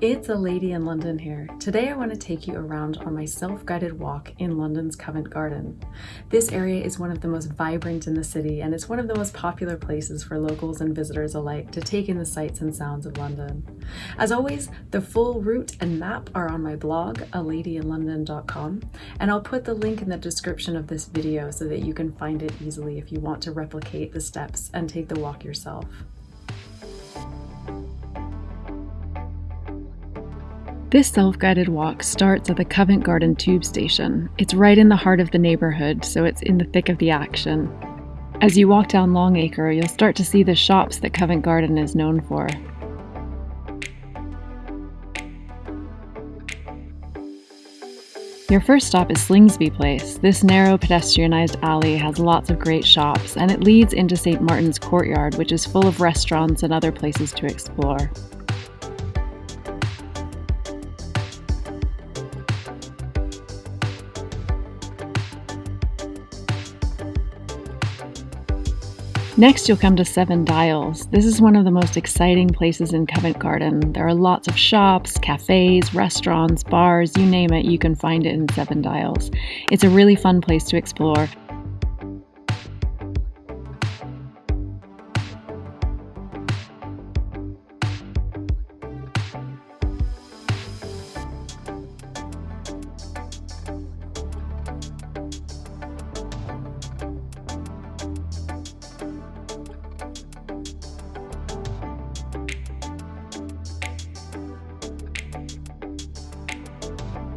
It's a lady in London here. Today I want to take you around on my self-guided walk in London's Covent Garden. This area is one of the most vibrant in the city and it's one of the most popular places for locals and visitors alike to take in the sights and sounds of London. As always, the full route and map are on my blog, aladyinlondon.com, and I'll put the link in the description of this video so that you can find it easily if you want to replicate the steps and take the walk yourself. This self-guided walk starts at the Covent Garden tube station. It's right in the heart of the neighbourhood, so it's in the thick of the action. As you walk down Long Acre, you'll start to see the shops that Covent Garden is known for. Your first stop is Slingsby Place. This narrow pedestrianised alley has lots of great shops, and it leads into St. Martin's Courtyard, which is full of restaurants and other places to explore. Next, you'll come to Seven Dials. This is one of the most exciting places in Covent Garden. There are lots of shops, cafes, restaurants, bars, you name it, you can find it in Seven Dials. It's a really fun place to explore,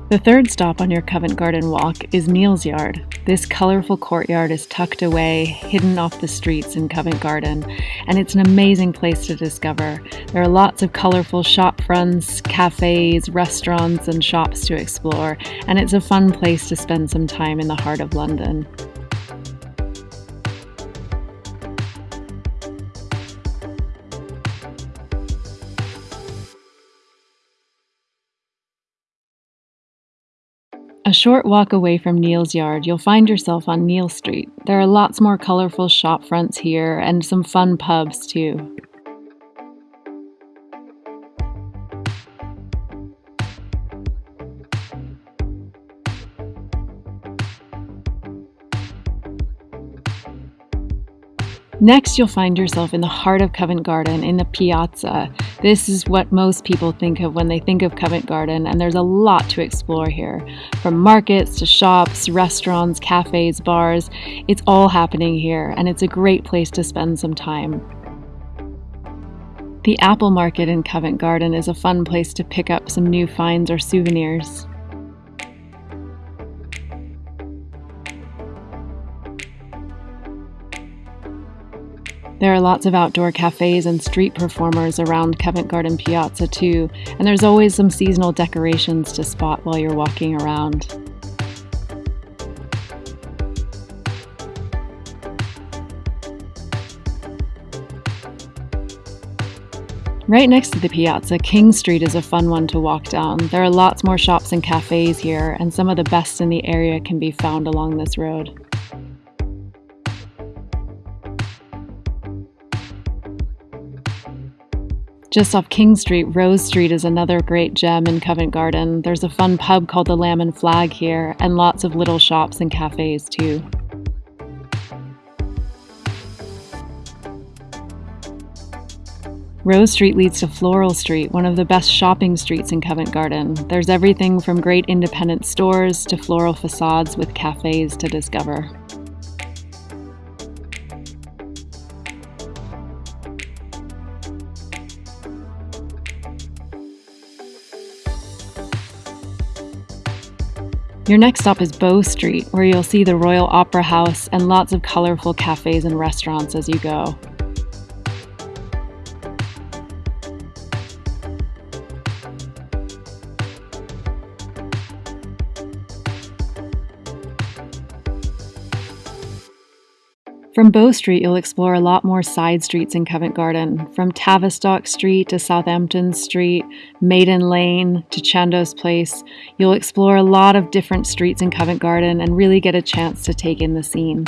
The third stop on your Covent Garden walk is Neal's Yard. This colourful courtyard is tucked away, hidden off the streets in Covent Garden, and it's an amazing place to discover. There are lots of colourful shop fronts, cafes, restaurants, and shops to explore, and it's a fun place to spend some time in the heart of London. A short walk away from Neal's yard, you'll find yourself on Neal Street. There are lots more colourful shop fronts here and some fun pubs too. Next, you'll find yourself in the heart of Covent Garden in the Piazza. This is what most people think of when they think of Covent Garden, and there's a lot to explore here. From markets to shops, restaurants, cafes, bars, it's all happening here, and it's a great place to spend some time. The Apple Market in Covent Garden is a fun place to pick up some new finds or souvenirs. There are lots of outdoor cafes and street performers around Covent Garden Piazza too, and there's always some seasonal decorations to spot while you're walking around. Right next to the piazza, King Street is a fun one to walk down. There are lots more shops and cafes here, and some of the best in the area can be found along this road. Just off King Street, Rose Street is another great gem in Covent Garden. There's a fun pub called the Lamb and Flag here, and lots of little shops and cafes too. Rose Street leads to Floral Street, one of the best shopping streets in Covent Garden. There's everything from great independent stores to floral facades with cafes to discover. Your next stop is Bow Street, where you'll see the Royal Opera House and lots of colorful cafes and restaurants as you go. From Bow Street, you'll explore a lot more side streets in Covent Garden, from Tavistock Street to Southampton Street, Maiden Lane to Chandos Place. You'll explore a lot of different streets in Covent Garden and really get a chance to take in the scene.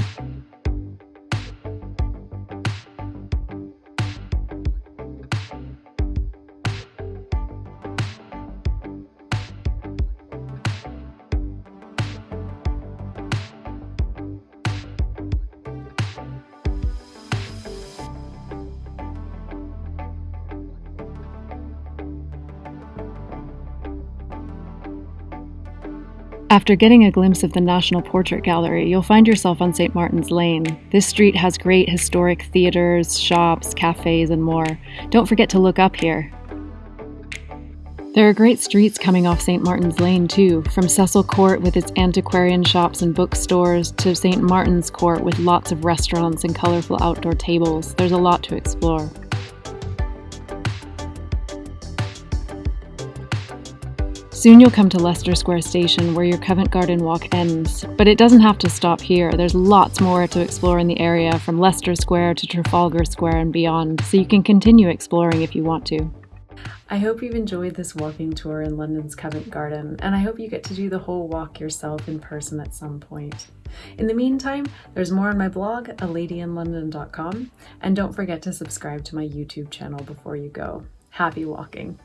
After getting a glimpse of the National Portrait Gallery, you'll find yourself on St. Martin's Lane. This street has great historic theatres, shops, cafes, and more. Don't forget to look up here. There are great streets coming off St. Martin's Lane too, from Cecil Court with its antiquarian shops and bookstores to St. Martin's Court with lots of restaurants and colourful outdoor tables. There's a lot to explore. Soon you'll come to Leicester Square Station where your Covent Garden walk ends, but it doesn't have to stop here. There's lots more to explore in the area from Leicester Square to Trafalgar Square and beyond, so you can continue exploring if you want to. I hope you've enjoyed this walking tour in London's Covent Garden, and I hope you get to do the whole walk yourself in person at some point. In the meantime, there's more on my blog, aladyinlondon.com, and don't forget to subscribe to my YouTube channel before you go. Happy walking!